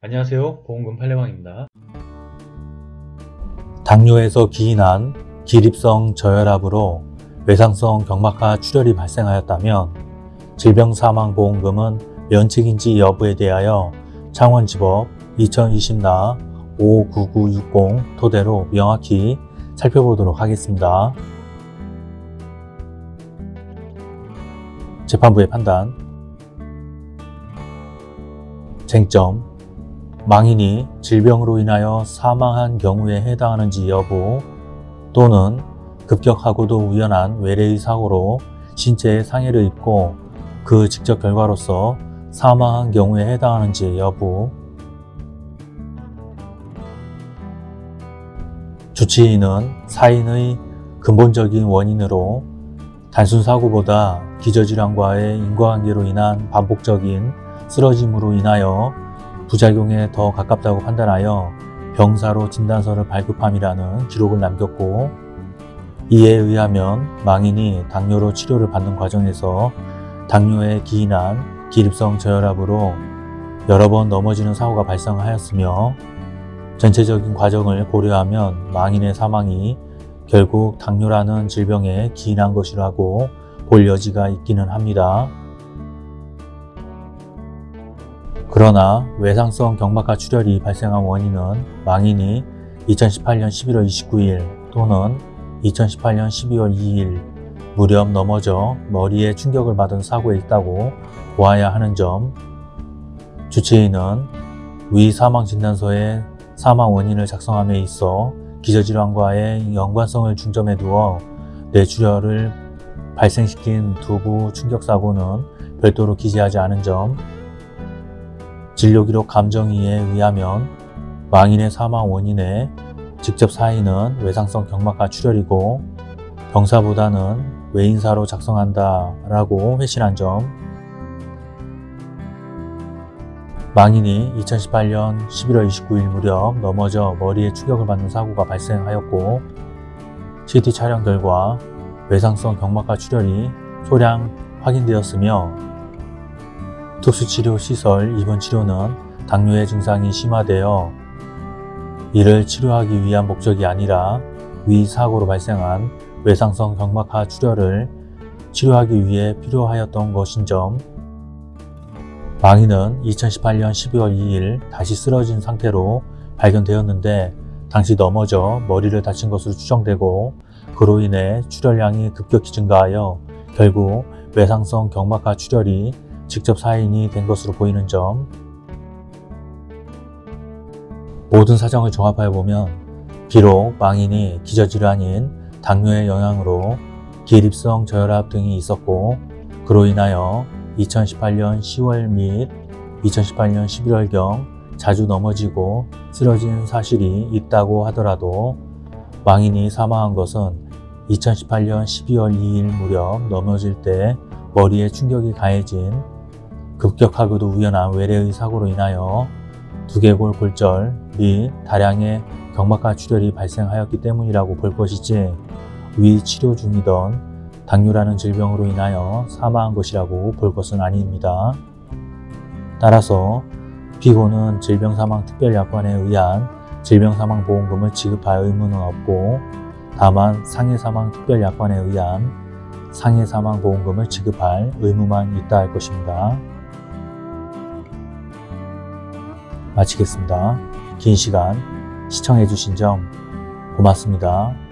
안녕하세요. 보험금 팔례방입니다. 당뇨에서 기인한 기립성 저혈압으로 외상성 경막하 출혈이 발생하였다면 질병사망보험금은 면책인지 여부에 대하여 창원지법 2020나 59960 토대로 명확히 살펴보도록 하겠습니다. 재판부의 판단. 쟁점 망인이 질병으로 인하여 사망한 경우에 해당하는지 여부 또는 급격하고도 우연한 외래의 사고로 신체에 상해를 입고 그 직접 결과로서 사망한 경우에 해당하는지 여부. 주치의는 사인의 근본적인 원인으로 단순 사고보다 기저질환과의 인과관계로 인한 반복적인 쓰러짐으로 인하여 부작용에 더 가깝다고 판단하여 병사로 진단서를 발급함이라는 기록을 남겼고 이에 의하면 망인이 당뇨로 치료를 받는 과정에서 당뇨에 기인한 기립성 저혈압으로 여러 번 넘어지는 사고가 발생하였으며 전체적인 과정을 고려하면 망인의 사망이 결국 당뇨라는 질병에 기인한 것이라고 볼 여지가 있기는 합니다. 그러나 외상성 경막하 출혈이 발생한 원인은 망인이 2018년 11월 29일 또는 2018년 12월 2일 무렵 넘어져 머리에 충격을 받은 사고에 있다고 보아야 하는 점. 주치의는 위 사망진단서에 사망 원인을 작성함에 있어 기저질환과의 연관성을 중점에 두어 뇌출혈을 발생시킨 두부 충격사고는 별도로 기재하지 않은 점 진료기록 감정이에 의하면 망인의 사망 원인의 직접 사인은 외상성 경막하 출혈이고 병사보다는 외인사로 작성한다 라고 회신한 점. 망인이 2018년 11월 29일 무렵 넘어져 머리에 충격을 받는 사고가 발생하였고 CT 촬영 결과 외상성 경막하 출혈이 소량 확인되었으며 특수치료시설 입원 치료는 당뇨의 증상이 심화되어 이를 치료하기 위한 목적이 아니라 위 사고로 발생한 외상성 경막하 출혈을 치료하기 위해 필요하였던 것인 점. 망인은 2018년 12월 2일 다시 쓰러진 상태로 발견되었는데 당시 넘어져 머리를 다친 것으로 추정되고 그로 인해 출혈량이 급격히 증가하여 결국 외상성 경막하 출혈이 직접 사인이 된 것으로 보이는 점. 모든 사정을 종합하여 보면 비록 망인이 기저질환인 당뇨의 영향으로 기립성 저혈압 등이 있었고 그로 인하여 2018년 10월 및 2018년 11월경 자주 넘어지고 쓰러진 사실이 있다고 하더라도 망인이 사망한 것은 2018년 12월 2일 무렵 넘어질 때 머리에 충격이 가해진 급격하고도 우연한 외래의 사고로 인하여 두개골 골절 및 다량의 경막하 출혈이 발생하였기 때문이라고 볼 것이지 위 치료 중이던 당뇨라는 질병으로 인하여 사망한 것이라고 볼 것은 아닙니다. 따라서 피고는 질병사망특별약관에 의한 질병사망보험금을 지급할 의무는 없고 다만 상해사망특별약관에 의한 상해사망보험금을 지급할 의무만 있다 할 것입니다. 마치겠습니다. 긴 시간 시청해주신 점 고맙습니다.